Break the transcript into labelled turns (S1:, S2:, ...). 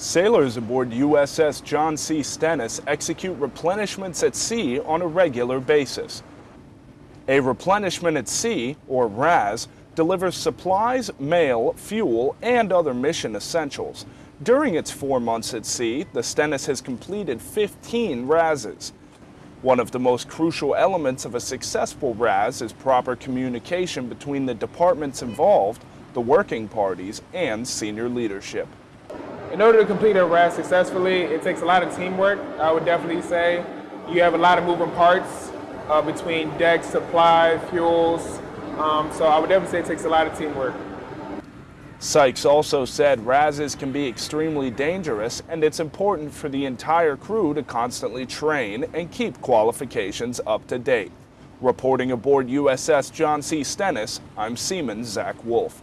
S1: Sailors aboard USS John C. Stennis execute replenishments at sea on a regular basis. A replenishment at sea, or RAS, delivers supplies, mail, fuel, and other mission essentials. During its four months at sea, the Stennis has completed 15 RASs. One of the most crucial elements of a successful RAS is proper communication between the departments involved, the working parties, and senior leadership.
S2: In order to complete a RAS successfully, it takes a lot of teamwork, I would definitely say. You have a lot of moving parts uh, between decks, supply, fuels, um, so I would definitely say it takes a lot of teamwork.
S1: Sykes also said RASs can be extremely dangerous and it's important for the entire crew to constantly train and keep qualifications up to date. Reporting aboard USS John C. Stennis, I'm Seaman Zach Wolf.